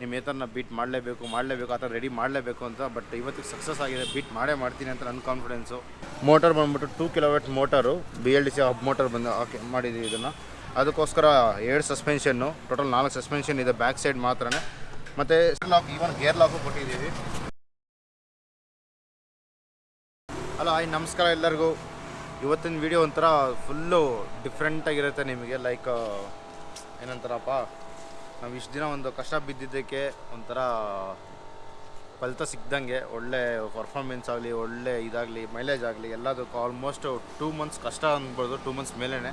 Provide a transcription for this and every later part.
ನಿಮ್ಮ ಏತರನ್ನ ಬೀಟ್ ಮಾಡಲೇಬೇಕು ಮಾಡಲೇಬೇಕು, ಆ ಥರ ರೆಡಿ ಮಾಡಲೇಬೇಕು ಅಂತ ಬಟ್ ಇವತ್ತಿಗೆ ಸಕ್ಸಸ್ ಆಗಿದೆ ಬೀಟ್ ಮಾಡೇ ಮಾಡ್ತೀನಿ ಅಂತ ನನ್ನ ಕಾನ್ಫಿಡೆನ್ಸು ಮೋಟರ್ ಬಂದ್ಬಿಟ್ಟು two kilometer motor B L D C hub motor ಬಂದು, ಹಾಕಿ ಮಾಡಿದ್ದೀವಿ ಇದನ್ನು. ಅದಕ್ಕೋಸ್ಕರ ಎರಡು ಸಸ್ಪೆನ್ಷನ್ನು ಟೋಟಲ್ ನಾಲ್ಕು ಸಸ್ಪೆನ್ಷನ್ ಇದೆ ಬ್ಯಾಕ್ ಸೈಡ್ ಮಾತ್ರನೇ. ಮತ್ತು ಲಾಕ್ ಈವನ್ ಗೇರ್ ಲಾಕು ಕೊಟ್ಟಿದ್ದೀವಿ. ಅಲ್ಲ, ಹಾಯ್, ನಮಸ್ಕಾರ ಎಲ್ಲರಿಗೂ. ಇವತ್ತಿನ ವಿಡಿಯೋ ಒಂಥರ ಫುಲ್ಲು ಡಿಫ್ರೆಂಟಾಗಿರುತ್ತೆ ನಿಮಗೆ ಲೈಕ್ ಏನಂತಾರಪ್ಪ? ನಾವು ಇಷ್ಟು ದಿನ ಒಂದು ಕಷ್ಟ ಬಿದ್ದಿದ್ದಕ್ಕೆ ಒಂಥರ ಫಲಿತ ಸಿಕ್ಕಿದಂಗೆ ಒಳ್ಳೆ ಪರ್ಫಾರ್ಮೆನ್ಸ್ ಆಗಲಿ, ಒಳ್ಳೆ ಇದಾಗಲಿ ಮೈಲೇಜ್ ಆಗಲಿ ಎಲ್ಲದಕ್ಕೂ ಆಲ್ಮೋಸ್ಟ್ ಟೂ ಮಂತ್ಸ್ ಕಷ್ಟ ಅನ್ಬೋದು ಟೂ ಮಂತ್ಸ್ ಮೇಲೇ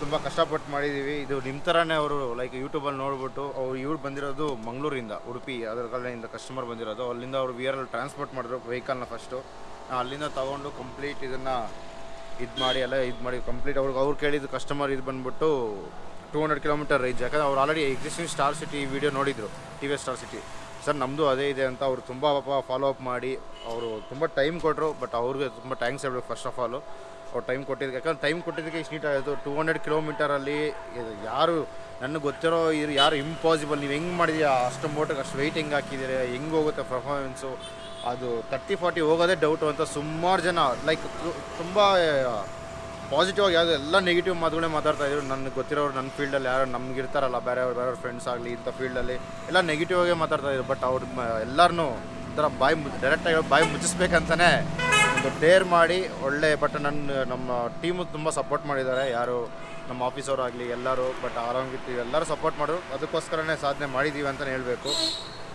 ತುಂಬ ಕಷ್ಟಪಟ್ಟು ಮಾಡಿದ್ದೀವಿ ಇದು ನಿಮ್ಮ ಥರನೇ ಅವರು ಲೈಕ್ ಯೂಟ್ಯೂಬಲ್ಲಿ ನೋಡ್ಬಿಟ್ಟು ಅವ್ರು ಇವ್ರು ಬಂದಿರೋದು ಮಂಗಳೂರಿಂದ, ಉಡುಪಿ, ಅದರ ಕಡೆಯಿಂದ ಕಸ್ಟಮರ್ ಬಂದಿರೋದು. ಅಲ್ಲಿಂದ ಅವರು ವಿ ಆರ್ ಟ್ರಾನ್ಸ್ಪೋರ್ಟ್ ಮಾಡಿದ್ರು ವೆಹಿಕಲ್ನ ಫಸ್ಟು ಅಲ್ಲಿಂದ ತೊಗೊಂಡು ಕಂಪ್ಲೀಟ್ ಇದನ್ನು ಇದು ಮಾಡಿ, ಎಲ್ಲ ಇದು ಮಾಡಿ ಕಂಪ್ಲೀಟ್ ಅವ್ರಿಗೆ ಅವ್ರು ಕೇಳಿದ್ದು ಕಸ್ಟಮರ್ ಇದು ಬಂದ್ಬಿಟ್ಟು ಟೂ ಹಂಡ್ರೆಡ್ ಕಿಲೋಮೀಟರ್ ರೇಂಜ್ ಯಾಕಂದ್ರೆ ಅವ್ರು already existing star city video ನೋಡಿದ್ರು T V star city sir ನಮ್ಮದು ಅದೇ ಇದೆ ಅಂತ ಅವರು ತುಂಬ ಪಾಪ ಫಾಲೋ ಅಪ್ ಮಾಡಿ, ಅವರು ತುಂಬ ಟೈಮ್ ಕೊಟ್ಟರು ಬಟ್ ಅವ್ರಿಗೆ ತುಂಬ ಥ್ಯಾಂಕ್ಸ್ ಹೇಳಬೇಕು ಫಸ್ಟ್ ಆಫ್ ಆಲು ಅವ್ರು ಟೈಮ್ ಕೊಟ್ಟಿದ್ದಕ್ಕೆ ಯಾಕಂದ್ರೆ ಟೈಮ್ ಕೊಟ್ಟಿದ್ದಕ್ಕೆ ಇಷ್ಟು ನೀಟಾಗಿತ್ತು ಟೂ ಹಂಡ್ರೆಡ್ ಕಿಲೋಮೀಟರಲ್ಲಿ ಯಾರು, ನನಗೆ ಗೊತ್ತಿರೋ ಇದು ಯಾರು ಇಂಪಾಸಿಬಲ್ ನೀವು ಹೆಂಗೆ ಮಾಡಿದ್ಯಾ? ಅಷ್ಟು ಮೋಟರ್ಗೆ ಅಷ್ಟು ವೆಯ್ಟ್ ಹೆಂಗೆ ಹಾಕಿದ್ದೀರಿ? ಹೆಂಗೆ ಹೋಗುತ್ತೆ ಪರ್ಫಾರ್ಮೆನ್ಸು ಅದು ತರ್ಟಿ ಫಾರ್ಟಿ ಹೋಗೋದೇ ಡೌಟು ಅಂತ ಸುಮಾರು ಜನ ಲೈಕ್ ತುಂಬ ಪಾಸಿಟಿವ್ ಆಗಿ ಯಾವುದು ಎಲ್ಲ ನೆಗೆಟಿವ್ ಮಾತುಗಳೇ ಮಾತಾಡ್ತಾ ಇದ್ರು. ನನಗೆ ಗೊತ್ತಿರೋರು ನನ್ನ ಫೀಲ್ಡಲ್ಲಿ ಯಾರು ನಮ್ಗೆ ಇರ್ತಾರಲ್ಲ ಬೇರೆ ಬೇರೆಯವ್ರ ಫ್ರೆಂಡ್ಸ್ ಆಗಲಿ ಇಂಥ ಫೀಲ್ಡಲ್ಲಿ ಎಲ್ಲ ನೆಗೆಟಿವ್ ಆಗೇ ಮಾತಾಡ್ತಾ ಇದ್ರು. ಬಟ್ ಅವ್ರು ಎಲ್ಲರೂ ಒಂಥರ ಬಾಯಿ ಡೈರೆಕ್ಟಾಗಿ ಬಾಯಿ ಮುಚ್ಚಿಸ್ಬೇಕಂತಲೇ ಒಂದು ಡೇರ್ ಮಾಡಿ ಒಳ್ಳೆ ಬಟ್ ನನ್ನ ನಮ್ಮ ಟೀಮು ತುಂಬ ಸಪೋರ್ಟ್ ಮಾಡಿದ್ದಾರೆ. ಯಾರು ನಮ್ಮ ಆಫೀಸವ್ರು ಆಗಲಿ, ಎಲ್ಲರೂ ಬಟ್ ಆರಾಮಿತ್ತು ಎಲ್ಲರೂ ಸಪೋರ್ಟ್ ಮಾಡಿದ್ರು. ಅದಕ್ಕೋಸ್ಕರನೇ ಸಾಧನೆ ಮಾಡಿದ್ದೀವಿ ಅಂತಲೇ ಹೇಳಬೇಕು.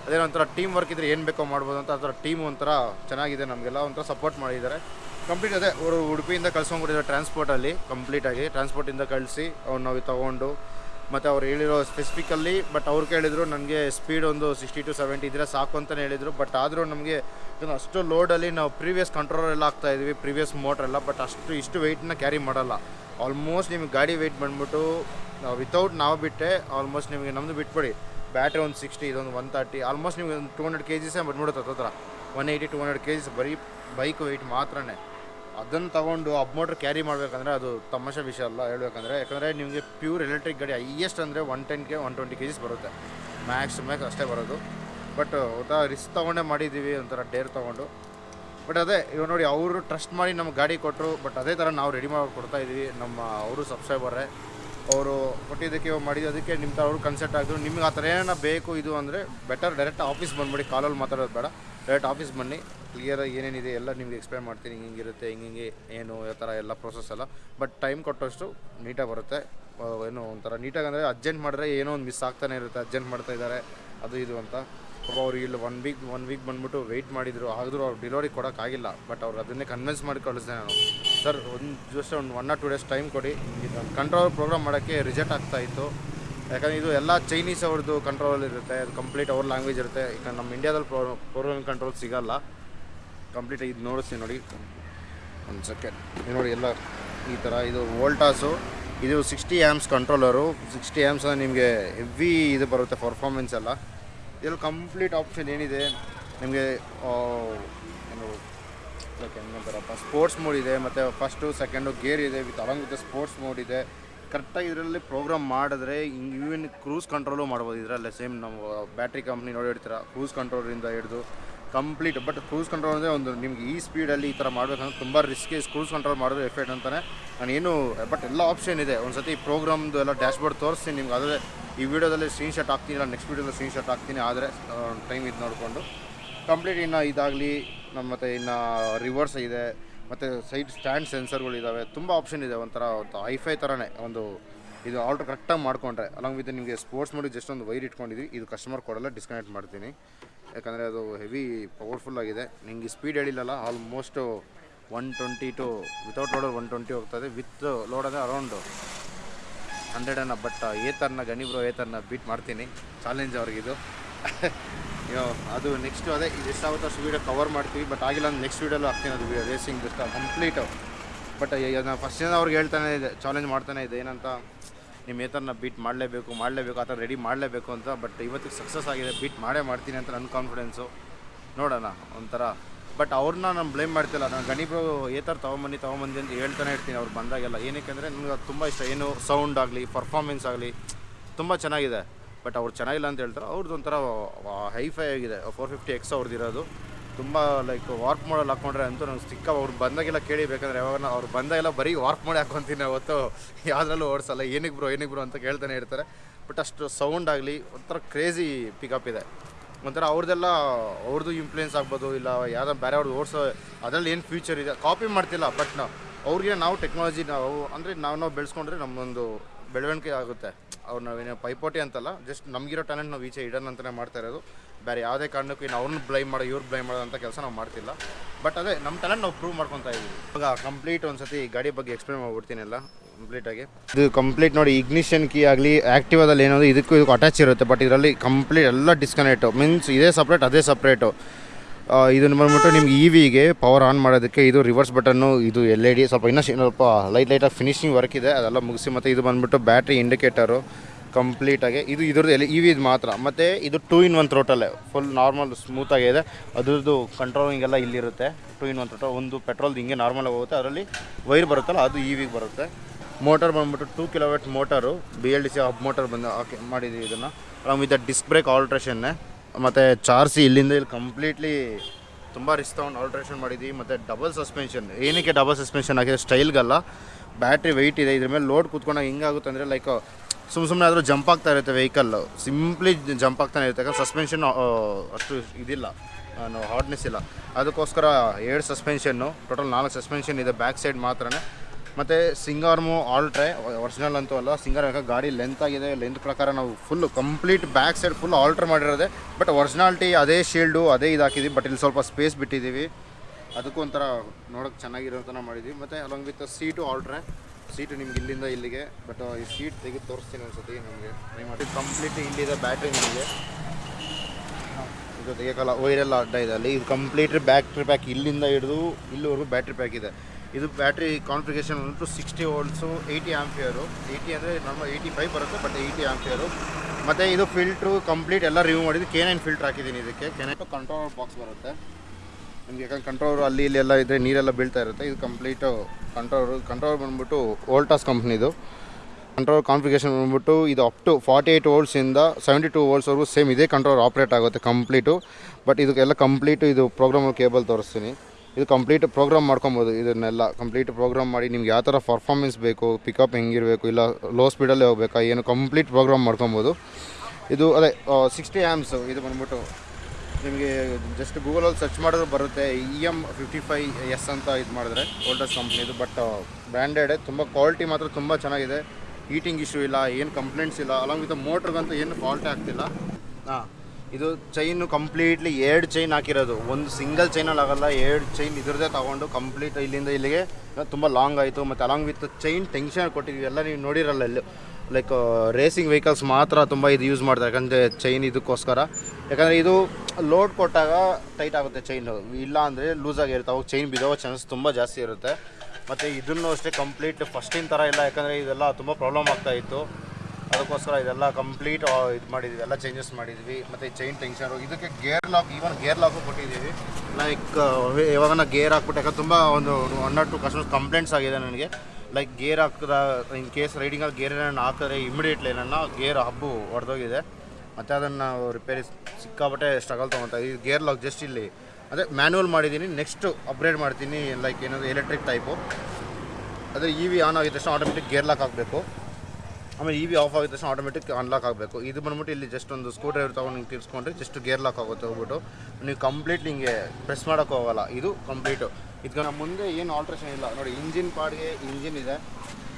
ಅದೇ ಒಂಥರ ಟೀಮ್ ವರ್ಕ್ ಇದ್ರೆ ಏನು ಬೇಕೋ ಮಾಡ್ಬೋದು ಅಂತ ಆ ಥರ ಟೀಮ್ ಒಂಥರ ಚೆನ್ನಾಗಿದೆ ನಮಗೆಲ್ಲ, ಒಂಥರ ಸಪೋರ್ಟ್ ಮಾಡಿದ್ದಾರೆ. ಕಂಪ್ಲೀಟ್ ಅದೇ, ಅವರು ಉಡುಪಿಯಿಂದ ಕಳ್ಸ್ಕೊಂಡ್ಬಿಟ್ಟಿದ್ದಾರೆ ಟ್ರಾನ್ಸ್ಪೋರ್ಟಲ್ಲಿ ಕಂಪ್ಲೀಟಾಗಿ ಟ್ರಾನ್ಸ್ಪೋರ್ಟಿಂದ ಕಳಿಸಿ ಅವ್ರು ನಾವು ತೊಗೊಂಡು. ಮತ್ತು ಅವ್ರು ಹೇಳಿರೋ ಸ್ಪೆಸಿಫಿಕಲ್ಲಿ ಬಟ್ ಅವ್ರು ಕೇಳಿದರು ನನಗೆ ಸ್ಪೀಡ್ ಒಂದು ಸಿಕ್ಸ್ಟಿ ಟು ಸೆವೆಂಟಿ ಇದ್ದರೆ ಸಾಕು ಅಂತಲೇ ಹೇಳಿದರು. ಬಟ್ ಆದರೂ ನಮಗೆ ಇದನ್ನು ಅಷ್ಟು ಲೋಡಲ್ಲಿ ನಾವು ಪ್ರೀವಿಯಸ್ ಕಂಟ್ರೋಲ್ ಎಲ್ಲ ಪ್ರೀವಿಯಸ್ ಮೋಟ್ರೆಲ್ಲ ಬಟ್ ಅಷ್ಟು ಇಷ್ಟು ವೆಯ್ಟನ್ನ ಕ್ಯಾರಿ ಮಾಡಲ್ಲ. ಆಲ್ಮೋಸ್ಟ್ ನಿಮಗೆ ಗಾಡಿ ವೆಯ್ಟ್ ಬಂದ್ಬಿಟ್ಟು ವಿತೌಟ್ ನಾವು ಬಿಟ್ಟೆ ಆಲ್ಮೋಸ್ಟ್ ನಿಮಗೆ ನಮ್ಮದು ಬಿಟ್ಬಿಡಿ. ಬ್ಯಾಟ್ರಿ ಒಂದು ಸಿಕ್ಸ್ಟಿ ಇದೊಂದು ಒನ್ ತರ್ಟಿ ಆಲ್ಮೋಸ್ಟ್ ನಿಮಗೆ ಒಂದು ಟೂ ಹಂಡ್ರೆಡ್ ಕೆ ಜಿಸೇ ಬಂದ್ಬಿಡುತ್ತೆ ಹತ್ರ. One eighty two hundred K Gs ಬರೀ ಬೈಕ್ ವೆಯ್ಟ್ ಮಾತ್ರನೇ. ಅದನ್ನು ತಗೊಂಡು ಅಪ್ ಮೋಟ್ರ್ ಕ್ಯಾರಿ ಮಾಡಬೇಕಂದ್ರೆ ಅದು ತಮಾಷೆ ವಿಷಯ ಅಲ್ಲ ಹೇಳಬೇಕಂದ್ರೆ. ಯಾಕಂದರೆ ನಿಮಗೆ ಪ್ಯೂರ್ ಎಲೆಕ್ಟ್ರಿಕ್ ಗಾಡಿ ಹೈಯೆಸ್ಟ್ ಅಂದರೆ ಒನ್ ಟೆನ್ಗೆ ಒನ್ ಟ್ವೆಂಟಿ ಕೆ ಬರುತ್ತೆ. ಮ್ಯಾಕ್ಸ್ ಮ್ಯಾಕ್ಸ್ ಅಷ್ಟೇ ಬರೋದು. ಬಟ್ ಒಟ್ಟು ರಿಸ್ಕ್ ತೊಗೊಂಡೇ ಮಾಡಿದ್ದೀವಿ ಒಂಥರ ಡೇರ್ ತೊಗೊಂಡು. ಬಟ್ ಅದೇ, ಇವಾಗ ನೋಡಿ ಅವರು ಟ್ರಸ್ಟ್ ಮಾಡಿ ನಮ್ಗೆ ಗಾಡಿ ಕೊಟ್ಟರು ಬಟ್ ಅದೇ ಥರ ನಾವು ರೆಡಿ ಮಾಡಿ ಕೊಡ್ತಾ ಇದ್ದೀವಿ ನಮ್ಮ ಅವರು ಸಬ್ಸ್ಕ್ರೈಬರೇ ಅವರು ಕೊಟ್ಟಿದ್ದಕ್ಕೆ ಇವಾಗ ಮಾಡಿದ್ದು ಅದಕ್ಕೆ ನಿಮ್ಮ ಥರ ಅವರು ಕನ್ಸಲ್ಟ್ ಆಗಿದ್ರು ನಿಮ್ಗೆ ಆ ಥರ ಏನೋ ಬೇಕು ಇದು ಅಂದರೆ ಬೆಟರ್ ಡೈರೆಕ್ಟ್ ಆಫೀಸ್ ಬಂದ್ಬಿಡಿ, ಕಾಲಲ್ಲಿ ಮಾತಾಡೋದು ಬೇಡ. ಡೈರೆಕ್ಟ್ ಆಫೀಸ್ ಬನ್ನಿ. ಕ್ಲಿಯರಾಗಿ ಏನೇನಿದೆ ಎಲ್ಲ ನಿಮಗೆ ಎಕ್ಸ್ಪ್ಲೈನ್ ಮಾಡ್ತೀನಿ. ಹಿಂಗೆ ಹಿಂಗಿರುತ್ತೆ, ಹಿಂಗೆ ಏನು, ಯಾವ ಥರ ಎಲ್ಲ ಪ್ರೊಸೆಸ್ ಎಲ್ಲ. ಬಟ್ ಟೈಮ್ ಕೊಟ್ಟಷ್ಟು ನೀಟಾಗಿ ಬರುತ್ತೆ. ಏನು ಒಂಥರ ನೀಟಾಗಿ ಅಂದರೆ ಅರ್ಜೆಂಟ್ ಮಾಡಿದ್ರೆ ಏನೋ ಒಂದು ಮಿಸ್ ಆಗ್ತಾನೆ ಇರುತ್ತೆ. ಅರ್ಜೆಂಟ್ ಮಾಡ್ತಾ ಇದ್ದಾರೆ. ಅದು ಇದು ಅಂತ. ಪಾಪ ಅವ್ರು ಇಲ್ಲಿ ಒನ್ ವೀಕ್ ಒನ್ ವೀಕ್ ಬಂದುಬಿಟ್ಟು ವೆಯ್ಟ್ ಮಾಡಿದರು. ಆದರೂ ಅವ್ರು ಡೆಲಿವರಿ ಕೊಡೋಕ್ಕಾಗಿಲ್ಲ ಬಟ್ ಅವ್ರು ಅದನ್ನೇ ಕನ್ವಿನ್ಸ್ ಮಾಡಿ ಕಳಿಸ್ದೆ ನಾನು. ಸರ್ ಒಂದು ಜಸ್ಟ್ ಒಂದು one or two days time ಕೊಡಿ. ಕಂಟ್ರೋಲ್ ಪ್ರೋಗ್ರಾಮ್ ಮಾಡೋಕ್ಕೆ ರಿಜೆಕ್ಟ್ ಆಗ್ತಾ ಇತ್ತು. ಯಾಕಂದರೆ ಇದು ಎಲ್ಲ ಚೈನೀಸ್ ಅವ್ರದ್ದು ಕಂಟ್ರೋಲ್ ಇರುತ್ತೆ, ಅದು ಕಂಪ್ಲೀಟ್ ಅವ್ರ ಲ್ಯಾಂಗ್ವೇಜ್ ಇರುತ್ತೆ. ಈಗ ನಮ್ಮ ಇಂಡಿಯಾದಲ್ಲಿ ಪ್ರೋಗ್ರಾಮ್ ಕಂಟ್ರೋಲ್ ಸಿಗಲ್ಲ. ಕಂಪ್ಲೀಟ್ ಇದು ನೋಡಿಸ್ತೀನಿ ನೋಡಿ. ಒಂದು ಸೆಕೆಂಡ್ ನೋಡಿ ಎಲ್ಲ ಈ ಥರ ಇದು ವೋಲ್ಟಾಸು ಇದು sixty amps controller sixty amps ನಿಮಗೆ ಹೆವಿ ಇದು ಬರುತ್ತೆ ಪರ್ಫಾರ್ಮೆನ್ಸ್ ಎಲ್ಲ. ಇದರಲ್ಲಿ ಕಂಪ್ಲೀಟ್ ಆಪ್ಷನ್ ಏನಿದೆ? ನಿಮಗೆ ಏನು ಲೈಕ್ ಹೆಂಗಂತಾರಪ್ಪ? ಸ್ಪೋರ್ಟ್ಸ್ ಮೋಡ್ ಇದೆ, ಮತ್ತು ಫಸ್ಟು ಸೆಕೆಂಡು ಗೇರ್ ಇದೆ, with along with sports mode ಇದೆ. ಕರೆಕ್ಟಾಗಿ ಇದರಲ್ಲಿ ಪ್ರೋಗ್ರಾಮ್ ಮಾಡಿದ್ರೆ ಇವನ್ ಕ್ರೂಸ್ ಕಂಟ್ರೋಲು ಮಾಡ್ಬೋದು. ಇದರಲ್ಲೇ ಸೇಮ್ ನಮ್ಮ ಬ್ಯಾಟ್ರಿ ಕಂಪ್ನಿ ನೋಡಿರ್ತೀರ ಕ್ರೂಸ್ ಕಂಟ್ರೋಲಿಂದ ಹಿಡಿದು ಕಂಪ್ಲೀಟ್ ಬಟ್ ಕ್ರೂಸ್ ಕಂಟ್ರೋಲ್ ಅಂದರೆ ಒಂದು ನಿಮ್ಗೆ ಈ ಸ್ಪೀಡಲ್ಲಿ ಈ ಥರ ಮಾಡಬೇಕಂದ್ರೆ ತುಂಬ ರಿಸ್ಕಿ ಕ್ರೂಸ್ ಕಂಟ್ರೋಲ್ ಮಾಡಿದ್ರೆ ಎಫೆಕ್ಟ್ ಅಂತಾನೆ. ಏನು ಬಟ್ ಎಲ್ಲ ಆಪ್ಷನ್ ಇದೆ. ಒಂದು ಸತಿ ಪ್ರೋಗ್ರಾಮ್ದು ಎಲ್ಲ ಡ್ಯಾಶ್ಬೋರ್ಡ್ ತೋರಿಸ್ತೀನಿ ನಿಮ್ಗೆ. ಅದೇ ಈ ವಿಡಿಯೋದಲ್ಲಿ ಸ್ಕ್ರೀನ್ ಶಾಟ್ ಹಾಕ್ತೀನಿ, ಇಲ್ಲ ನೆಕ್ಸ್ಟ್ ವೀಡಿಯೋದಲ್ಲಿ ಸ್ಕ್ರೀನ್ ಶಾಟ್ ಹಾಕ್ತೀನಿ. ಆದರೆ ಟೈಮ್ ಇದು ನೋಡಿಕೊಂಡು. ಕಂಪ್ಲೀಟ್ ಇನ್ನು ಇದಾಗಲಿ, ನಮ್ಮ ಮತ್ತು ಇನ್ನು ರಿವರ್ಸ್ ಇದೆ. ಮತ್ತು ಸೈಡ್ ಸ್ಟ್ಯಾಂಡ್ ಸೆನ್ಸರ್ಗಳಿದ್ದಾವೆ ತುಂಬ ಆಪ್ಷನ್ ಇದೆ ಒಂಥರ ಐಫೈ ಥರನೇ ಒಂದು ಇದು ಆಲ್ಟ್ರ್ ಕರೆಕ್ಟಾಗಿ ಮಾಡ್ಕೊಂಡ್ರೆ. ಅಲಾಂಗ್ ವಿತ್ ನಿಮಗೆ ಸ್ಪೋರ್ಟ್ಸ್ ಮಾಡಿ ಜಸ್ಟ್ ಒಂದು ವೈರ್ ಇಟ್ಕೊಂಡಿದ್ವಿ. ಇದು ಕಸ್ಟಮರ್ ಕೊಡಲ್ಲ ಡಿಸ್ಕನೆಕ್ಟ್ ಮಾಡ್ತೀನಿ. ಯಾಕಂದರೆ ಅದು ಹೆವಿ ಪವರ್ಫುಲ್ ಆಗಿದೆ. ನಿಮಗೆ speed ಹೇಳಿಲ್ಲಲ್ಲ almost one twenty to without loader one twenty ಹೋಗ್ತದೆ. ವಿತ್ ಲೋಡ್ ಅಂದರೆ ಅರೌಂಡು ಹಂಡ್ರೆಡನ್ನು ಬಟ್ ಏತರ್ನ ಗಣಿಬ್ರು ಏತರ್ನ ಬೀಟ್ ಮಾಡ್ತೀನಿ. ಚಾಲೆಂಜ್ ಅವ್ರಿಗಿದು. ಅದು ನೆಕ್ಸ್ಟ್ ಅದೇ ಎಷ್ಟಾಗುತ್ತೋ ಅಷ್ಟು ವೀಡಿಯೋ ಕವರ್ ಮಾಡ್ತೀವಿ ಬಟ್ ಆಗಿಲ್ಲ ಅಂದ್ರೆ ನೆಕ್ಸ್ಟ್ ವೀಡಿಯೋಲ್ಲೂ ಹಾಕ್ತೀನಿ ಅದು ರೇಸಿಂಗ್ ಇಷ್ಟ ಕಂಪ್ಲೀಟು ಬಟ್ ನಾನು ಫಸ್ಟಿಂದ ಅವ್ರಿಗೆ ಹೇಳ್ತಾನೆ ಇದೆ ಚಾಲೆಂಜ್ ಮಾಡ್ತಾನೆ ಇದೆ ಏನಂತ ನಿಮ್ಮ ಏತನ ಬೀಟ್ ಮಾಡಲೇಬೇಕು ಮಾಡಲೇಬೇಕು, ಆ ಥರ ರೆಡಿ ಮಾಡಲೇಬೇಕು ಅಂತ ಬಟ್ ಇವತ್ತಿಗೆ ಸಕ್ಸಸ್ ಆಗಿದೆ ಬೀಟ್ ಮಾಡೇ ಮಾಡ್ತೀನಿ ಅಂತ ನನ್ನ ಕಾನ್ಫಿಡೆನ್ಸು ನೋಡೋಣ, ಒಂಥರ. ಬಟ್ ಅವ್ರನ್ನ ನಾನು ಬ್ಲೇಮ್ ಮಾಡ್ತಿಲ್ಲ, ನಾನು ಗಣಿಬ್ರು ಏ ಥರ ತೊಗೊಂಬನ್ನಿ ತೊಗೊಂಬಂದಿ ಅಂತ ಹೇಳ್ತಾನೆ ಇರ್ತೀನಿ ಅವ್ರು ಬಂದಾಗೆಲ್ಲ. ಏನಕ್ಕೆ ಅಂದರೆ, ನನಗೆ ತುಂಬ ಇಷ್ಟ, ಏನು ಸೌಂಡ್ ಆಗಲಿ ಪರ್ಫಾರ್ಮೆನ್ಸ್ ಆಗಲಿ, ತುಂಬ ಚೆನ್ನಾಗಿದೆ. ಬಟ್ ಅವ್ರು ಚೆನ್ನಾಗಿಲ್ಲ ಅಂತ ಹೇಳ್ತಾರೆ. ಅವ್ರದ್ದು ಒಂಥರ ಹೈಫೈ ಆಗಿದೆ. ಫೋರ್ ಫಿಫ್ಟಿ ಎಕ್ಸ್ ಅವ್ರದ್ದು ಇರೋದು. ತುಂಬ ಲೈಕ್ ವಾರ್ಪ್ ಮಾಡಲ್ ಹಾಕೊಂಡ್ರೆ ಅಂತೂ ನಂಗೆ ಸಿಕ್ಕ ಅವ್ರು ಬಂದಾಗೆಲ್ಲ ಕೇಳಿ ಬೇಕಂದ್ರೆ ಯಾವಾಗ ಅವ್ರು ಬಂದಾಗೆಲ್ಲ ಬರೀ ವಾರ್ಪ್ ಮಾಡಿ ಹಾಕೊತೀನಿ ಅವತ್ತು. ಯಾವುದ್ರಲ್ಲೂ ಓಡಿಸಲ್ಲ. ಏನಕ್ಕೆ ಬ್ರೋ ಏನಕ್ಕೆ ಬ್ರೋ ಅಂತ ಕೇಳ್ತಾನೆ ಇರ್ತಾರೆ. ಬಟ್ ಅಷ್ಟು ಸೌಂಡ್ ಆಗಲಿ ಒಂಥರ ಕ್ರೇಜಿ ಪಿಕಪ್ ಇದೆ. ಒಂಥರ ಅವ್ರದ್ದೆಲ್ಲ ಅವ್ರದ್ದು ಇನ್ಫ್ಲೂಯೆನ್ಸ್ ಆಗ್ಬೋದು, ಇಲ್ಲ ಯಾವುದೋ ಬೇರೆ ಅವ್ರದ್ದು ಓಡಿಸೋ, ಅದರಲ್ಲಿ ಏನು ಫ್ಯೂಚರ್ ಇದೆ ಕಾಪಿ ಮಾಡ್ತಿಲ್ಲ. ಬಟ್ ನಾವು ಅವ್ರಿಗೆ ನಾವು ಟೆಕ್ನಾಲಜಿ ನಾವು, ಅಂದರೆ ನಾವು ನಾವು ಬೆಳೆಸ್ಕೊಂಡ್ರೆ ನಮ್ಮೊಂದು ಬೆಳವಣಿಗೆ ಆಗುತ್ತೆ. ಅವ್ರು ನಾವೇನೋ ಪೈಪೋಟಿ ಅಂತಲ್ಲ ಜಸ್ಟ್ ನಮಗಿರೋ ಟ್ಯಾಲೆಂಟ್ ನಾವು ಈಚೆ ಇಡೋಣ ಅಂತಲೇ ಮಾಡ್ತಾ ಇರೋದು. ಬೇರೆ ಯಾವುದೇ ಕಾರಣಕ್ಕೂ ಇನ್ನು ಅವ್ರನ್ನ ಬ್ಲೈಮ್ ಮಾಡೋ, ಇವ್ರು ಬ್ಲೈಮ್ ಮಾಡೋ ಕೆಲಸ ನಾವು ಮಾಡ್ತಿಲ್ಲ. ಬಟ್ ಅದೇ ನಮ್ಮ ಟ್ಯಾಲೆಂಟ್ ನಾವು ಪ್ರೂವ್ ಮಾಡ್ಕೊತಾ ಇದ್ದೀವಿ. ಇವಾಗ ಕಂಪ್ಲೀಟ್ ಒಂದು ಸತಿ ಗಾಡಿ ಬಗ್ಗೆ ಎಕ್ಸ್ಪ್ಲೇನ್ ಮಾಡ್ಬಿಡ್ತೀನಿ ಎಲ್ಲ ಕಂಪ್ಲೀಟಾಗಿ ಇದು ಕಂಪ್ಲೀಟ್ ನೋಡಿ ಇಗ್ನಿಷನ್ ಕೀ ಆಗಲಿ ಆ್ಯಕ್ಟಿವಾದಲ್ಲಿ ಏನೋ ಇದಕ್ಕೂ ಇದಕ್ಕೂ ಅಟ್ಯಾಚ್ ಇರುತ್ತೆ ಬಟ್ ಇದರಲ್ಲಿ ಕಂಪ್ಲೀಟ್ ಎಲ್ಲ ಡಿಸ್ಕನೆಕ್ಟು ಮೀನ್ಸ್ ಇದೇ ಸಪ್ರೇಟ್ ಅದೇ ಸಪ್ರೇಟು ಇದನ್ನು ಬಂದ್ಬಿಟ್ಟು ನಿಮ್ಗೆ ಇ ವಿಗೆ ಪವರ್ ಆನ್ ಮಾಡೋದಕ್ಕೆ ಇದು ರಿವರ್ಸ್ ಬಟನ್ನು ಇದು ಎಲ್ ಇ ಡಿ ಸ್ವಲ್ಪ ಇನ್ನೂ ಸ್ವಲ್ಪ ಲೈಟ್ ಲೈಟಾಗಿ ಫಿನಿಶಿಂಗ್ ವರ್ಕ್ ಇದೆ. ಅದೆಲ್ಲ ಮುಗಿಸಿ ಮತ್ತು ಇದು ಬಂದ್ಬಿಟ್ಟು ಬ್ಯಾಟ್ರಿ ಇಂಡಿಕೇಟರು ಕಂಪ್ಲೀಟಾಗಿ ಇದು ಇದ್ರದ್ದು ಎಲ್ಲಿ ಇ ವಿದು ಮಾತ್ರ. ಮತ್ತು ಇದು ಟೂ ಇನ್ ಒನ್ ಥ್ರೋಟಲ್ಲೇ ಫುಲ್ ನಾರ್ಮಲ್ ಸ್ಮೂತಾಗಿದೆ ಅದ್ರದ್ದು ಕಂಟ್ರೋಲಿಂಗ್ ಎಲ್ಲ ಇಲ್ಲಿರುತ್ತೆ. ಟೂ ಇನ್ ಒನ್ ತ್ರೋಟಲ್ ಒಂದು ಪೆಟ್ರೋಲ್ದು ಹಿಂಗೆ ನಾರ್ಮಲಾಗಿ ಹೋಗುತ್ತೆ. ಅದರಲ್ಲಿ ವೈರ್ ಬರುತ್ತಲ್ಲ, ಅದು ಇ ವಿಗೆ ಬರುತ್ತೆ. ಮೋಟರ್ ಬಂದ್ಬಿಟ್ಟು two kilowatt motor B L D C hub motor ಬಂದು ಹಾಕಿ ಮಾಡಿದ್ದೀವಿ ಇದನ್ನು. ವಿತ್ ವಿತ್ ಡಿಸ್ಕ್ ಬ್ರೇಕ್ ಆಲ್ಟ್ರೇಷನ್ನೇ ಮತ್ತು ಚಾರ್ಸಿ ಇಲ್ಲಿಂದ ಇಲ್ಲಿ ಕಂಪ್ಲೀಟ್ಲಿ ತುಂಬ ರಿಸ್ಕ್ ತೊಗೊಂಡು ಆಲ್ಟ್ರೇಷನ್ ಮಾಡಿದ್ದೀವಿ ಮತ್ತು ಡಬಲ್ ಸಸ್ಪೆನ್ಷನ್ ಏನಕ್ಕೆ ಡಬಲ್ ಸಸ್ಪೆನ್ಷನ್ ಹಾಕಿದ್ರೆ ಸ್ಟೈಲ್ಗಲ್ಲ ಬ್ಯಾಟ್ರಿ ವೆಯ್ಟ್ ಇದೆ. ಇದ್ರ ಮೇಲೆ ಲೋಡ್ ಕೂತ್ಕೊಂಡಾಗ ಹಿಂಗಾಗುತ್ತೆ ಅಂದರೆ ಲೈಕ್ ಸುಮ್ಮ ಸುಮ್ಮನೆ ಆದರೂ ಜಂಪ್ ಆಗ್ತಾ ಇರುತ್ತೆ ವೆಹಿಕಲ್ಲು ಸಿಂಪ್ಲಿ ಜಂಪ್ ಆಗ್ತಾನೆ ಇರುತ್ತೆ. ಯಾಕಂದ್ರೆ ಸಸ್ಪೆನ್ಷನ್ ಅಷ್ಟು ಇದಿಲ್ಲ. ಹಾರ್ಡ್ನೆಸ್ ಇಲ್ಲ. ಅದಕ್ಕೋಸ್ಕರ ಎರಡು ಸಸ್ಪೆನ್ಷನ್ನು ಟೋಟಲ್ ನಾಲ್ಕು ಸಸ್ಪೆನ್ಷನ್ ಇದೆ. ಬ್ಯಾಕ್ ಸೈಡ್ ಮಾತ್ರನೇ. ಮತ್ತು ಸಿಂಗಾರ್ಮು ಆಲ್ಟ್ರೆ ಒರಿಜಿನಲ್ ಅಂತೂ ಅಲ್ಲ. ಸಿಂಗಾರ್ ಯಾಕೆ ಗಾಡಿ ಲೆಂತ್ ಆಗಿದೆ. ಲೆಂತ್ ಪ್ರಕಾರ ನಾವು full complete back side full alter ಮಾಡಿರೋದೆ. But originality ಅದೇ ಶೀಲ್ಡು ಅದೇ ಇದಾಕಿದ್ದೀವಿ ಬಟ್ ಇಲ್ಲಿ ಸ್ವಲ್ಪ ಸ್ಪೇಸ್ ಬಿಟ್ಟಿದ್ದೀವಿ ಅದಕ್ಕೂ ಒಂಥರ ನೋಡೋಕೆ ಚೆನ್ನಾಗಿರೋ ಥರ ಮಾಡಿದ್ದೀವಿ ಮತ್ತು along with seat alter seat ನಿಮ್ಗೆ ಇಲ್ಲಿಂದ ಇಲ್ಲಿಗೆ. ಬಟ್ ಈ ಸೀಟ್ ತೆಗೆದು ತೋರಿಸ್ತೀನಿ ಒಂದ್ಸತಿ ನಮಗೆ. ಟ್ರೈ ಮಾಡಿ. ಕಂಪ್ಲೀಟ್ ಇಲ್ಲಿದೆ ಬ್ಯಾಟ್ರಿ ನಿಮಗೆ. ಇದು ತೆಗಿಯೋಕ್ಕಲ್ಲ. ವೈರೆಲ್ಲ ಅಡ್ಡ ಇದೆ ಅಲ್ಲಿ. ಇದು ಕಂಪ್ಲೀಟ್ ಬ್ಯಾಟ್ರಿ ಪ್ಯಾಕ್ ಇಲ್ಲಿಂದ ಹಿಡಿದು ಇಲ್ಲಿವರೆಗೂ ಬ್ಯಾಟ್ರಿ ಪ್ಯಾಕ್ ಇದೆ. ಇದು ಬ್ಯಾಟ್ರಿ ಕಾನ್ಫಿಗೇಷನ್ ಬಂದ್ಬಿಟ್ಟು sixty volts eighty ampere eighty ಅಂದರೆ ನಮ್ಮ ಏಯ್ಟಿ ಫೈವ್ ಬರುತ್ತೆ ಬಟ್ ಏಯ್ಟಿ ಆಂಪಿಯರು ಮತ್ತು ಇದು ಫಿಲ್ಟ್ರು ಕಂಪ್ಲೀಟ್ ಎಲ್ಲ ರಿಮೂವ್ ಮಾಡಿದ್ದು ಕೆ ನೈನ್ ಫಿಲ್ಟ್ರ್ ಹಾಕಿದ್ದೀನಿ ಇದಕ್ಕೆ. ಕೆ ಕಂಟ್ರೋಲ್ ಬಾಕ್ಸ್ ಬರುತ್ತೆ. ನಿಮ್ಗೆ ಯಾಕಂದ್ರೆ ಕಂಟ್ರೋಲ್ ಅಲ್ಲಿ ಇಲ್ಲಿ ಎಲ್ಲ ಇದ್ದರೆ ನೀರೆಲ್ಲ ಬೀಳ್ತಾ ಇರುತ್ತೆ. ಇದು ಕಂಪ್ಲೀಟು ಕಂಟ್ರೋಲ್ ಕಂಟ್ರೋಲ್ ಬಂದ್ಬಿಟ್ಟು ವೋಲ್ಟಾಸ್ ಕಂಪ್ನಿದು ಕಂಟ್ರೋಲ್ ಕಾನ್ಫಿಗೇಷನ್ ಬಂದ್ಬಿಟ್ಟು ಇದು ಅಪ್ ಟು ಫಾರ್ಟಿ ಏಯ್ಟ್ ವೋಲ್ಟ್ಸಿಂದ ಸೆವೆಂಟಿ ಟು ವೋಲ್ಟ್ಸ್ವರೆಗೂ ಸೇಮ್ ಇದೇ ಕಂಟ್ರೋಲ್ ಆಪ್ರೇಟ್ ಆಗುತ್ತೆ ಕಂಪ್ಲೀಟು ಬಟ್ ಇದಕ್ಕೆಲ್ಲ ಕಂಪ್ಲೀಟು ಇದು ಪ್ರೋಗ್ರಾಮ್ ಕೇಬಲ್ ತೋರಿಸ್ತೀನಿ. ಇದು ಕಂಪ್ಲೀಟ್ ಪ್ರೋಗ್ರಾಮ್ ಮಾಡ್ಕೊಬೋದು. ಇದನ್ನೆಲ್ಲ ಕಂಪ್ಲೀಟ್ ಪ್ರೋಗ್ರಾಮ್ ಮಾಡಿ ನಿಮ್ಗೆ ಯಾವ ಥರ ಪರ್ಫಾರ್ಮೆನ್ಸ್ ಬೇಕು ಪಿಕಪ್ ಹೆಂಗಿರಬೇಕು, ಇಲ್ಲ ಲೋ ಸ್ಪೀಡಲ್ಲೇ ಹೋಗ್ಬೇಕಾ, ಏನು ಕಂಪ್ಲೀಟ್ ಪ್ರೋಗ್ರಾಮ್ ಮಾಡ್ಕೊಬೋದು. ಇದು ಅದೇ ಸಿಕ್ಸ್ಟಿ ಆ್ಯಮ್ಸು ಇದು ಬಂದ್ಬಿಟ್ಟು ನಿಮಗೆ ಜಸ್ಟ್ ಗೂಗಲಲ್ಲಿ ಸರ್ಚ್ ಮಾಡಿದ್ರೆ ಬರುತ್ತೆ. E M fifty five S ಅಂತ ಇದು ಮಾಡಿದ್ರೆ ಕಂಪ್ನಿ ಕಂಪ್ನಿದು ಬಟ್ ಬ್ರ್ಯಾಂಡೆಡೇ ತುಂಬ ಕ್ವಾಲಿಟಿ ಮಾತ್ರ ತುಂಬ ಚೆನ್ನಾಗಿದೆ. ಹೀಟಿಂಗ್ ಇಶ್ಯೂ ಇಲ್ಲ, ಏನು ಕಂಪ್ಲೇಂಟ್ಸ್ ಇಲ್ಲ. ಅಲಾಂಗ್ ವಿತ್ ಮೋಟ್ರಿಗಂತೂ ಏನು ಫಾಲ್ಟೇ ಆಗ್ತಿಲ್ಲ. ಹಾಂ. ಇದು ಚೈನು ಕಂಪ್ಲೀಟ್ಲಿ ಎರಡು ಚೈನ್ ಹಾಕಿರೋದು. ಒಂದು ಸಿಂಗಲ್ ಚೈನಲ್ಲಿ ಆಗೋಲ್ಲ, ಎರಡು ಚೈನ್ ಇದ್ರದ್ದೇ ತಗೊಂಡು ಕಂಪ್ಲೀಟ್ ಇಲ್ಲಿಂದ ಇಲ್ಲಿಗೆ. ತುಂಬ ಲಾಂಗ್ ಆಯಿತು. ಮತ್ತು ಅಲಾಂಗ್ ವಿತ್ ಚೈನ್ ಟೆನ್ಷನ್ ಕೊಟ್ಟಿದ್ವಿ ಎಲ್ಲ ನೀವು ನೋಡಿರಲ್ಲ ಇಲ್ಲಿ. ಲೈಕ್ ರೇಸಿಂಗ್ ವೆಹಿಕಲ್ಸ್ ಮಾತ್ರ ತುಂಬ ಇದು ಯೂಸ್ ಮಾಡ್ತಾರೆ. ಯಾಕಂದರೆ ಚೈನ್ ಇದಕ್ಕೋಸ್ಕರ. ಯಾಕಂದರೆ ಇದು ಲೋಡ್ ಕೊಟ್ಟಾಗ ಟೈಟ್ ಆಗುತ್ತೆ ಚೈನು ಇಲ್ಲ ಅಂದರೆ ಲೂಸ್ ಆಗಿರುತ್ತೆ ಅವಾಗ ಚೈನ್ ಬಿದ್ದೋ ಚಾನ್ಸ್ ತುಂಬ ಜಾಸ್ತಿ ಇರುತ್ತೆ. ಮತ್ತು ಇದನ್ನು ಅಷ್ಟೇ ಕಂಪ್ಲೀಟ್ ಫಸ್ಟಿನ ಥರ ಇಲ್ಲ. ಯಾಕಂದರೆ ಇದೆಲ್ಲ ತುಂಬ ಪ್ರಾಬ್ಲಮ್ ಆಗ್ತಾ ಇತ್ತು. ಅದಕ್ಕೋಸ್ಕರ ಇದೆಲ್ಲ ಕಂಪ್ಲೀಟ್ ಇದು ಮಾಡಿದ್ದೀವಿ ಎಲ್ಲ ಚೇಂಜಸ್ ಮಾಡಿದ್ವಿ. ಮತ್ತು ಚೈನ್ ಟೆನ್ಷನ್ ಇದಕ್ಕೆ gear lock even gear lock ಕೊಟ್ಟಿದ್ದೀವಿ. ಲೈಕ್ ಯಾವಾಗ ಗೇರ್ ಹಾಕ್ಬಿಟ್ಟು ತುಂಬ ಒಂದು one or two customers complaints ಆಗಿದೆ ನನಗೆ. ಲೈಕ್ ಗೇರ್ ಹಾಕಿದ ಇನ್ ಕೇಸ್ ರೈಡಿಂಗಲ್ಲಿ ಗೇರ್ ಏನಾದ್ರು ಹಾಕಿದ್ರೆ ಇಮಿಡಿಯೇಟ್ಲಿ ನನ್ನ ಗೇರ್ ಹಬ್ಬು ಹೊಡೆದೋಗಿದೆ. ಮತ್ತು ಅದನ್ನು ರಿಪೇರಿ ಸಿಕ್ಕಾಪಟ್ಟೆ ಸ್ಟ್ರಗಲ್ ತೊಗೊತಾ ಈ ಗೇರ್ ಲಾಕ್ ಜಸ್ಟ್ ಇಲ್ಲಿ. ಅದೇ ಮ್ಯಾನ್ಯಲ್ ಮಾಡಿದ್ದೀನಿ ನೆಕ್ಸ್ಟ್ ಅಪ್ಗ್ರೇಡ್ ಮಾಡ್ತೀನಿ ಲೈಕ್ ಏನಾದರೂ ಎಲೆಕ್ಟ್ರಿಕ್ ಟೈಪು ಅದೇ ಇ ವಿ ಆನ್ ಆಗಿದ ತಕ್ಷಣ ಆಟೋಮೆಟಿಕ್ ಗೇರ್ ಲಾಕ್ ಆಗಬೇಕು ಆಮೇಲೆ ಇ ವಿ ಆಫ್ ಆಗಿದ ತಕ್ಷಣ ಆಟೋಮೆಟಿಕ್ ಅನ್ಲಾಕ್ ಆಗಬೇಕು. ಇದು ಬಂದ್ಬಿಟ್ಟು ಇಲ್ಲಿ ಜಸ್ಟ್ ಒಂದು ಸ್ಕ್ರೂ ಡ್ರೈವರ್ ತೊಗೊಂಡು ಹಿಂಗೆ ತಿರ್ಸ್ಕೊಂಡ್ರೆ ಜಸ್ಟ್ ಗೇರ್ ಲಾಕ್ ಆಗುತ್ತೆ ಹೋಗ್ಬಿಟ್ಟು. ನೀವು ಕಂಪ್ಲೀಟ್ ಹಿಂಗೆ ಪ್ರೆಸ್ ಮಾಡೋಕ್ಕೆ ಹೋಗಲ್ಲ. ಇದು ಕಂಪ್ಲೀಟು ಇದಕ್ಕೆ ನಮ್ಮ ಮುಂದೆ ಏನು ಆಲ್ಟ್ರೇಷನ್ ಇಲ್ಲ. ನೋಡಿ ಇಂಜಿನ್ ಪಾರ್ಟ್ಗೆ ಇಂಜಿನ್ ಇದೆ.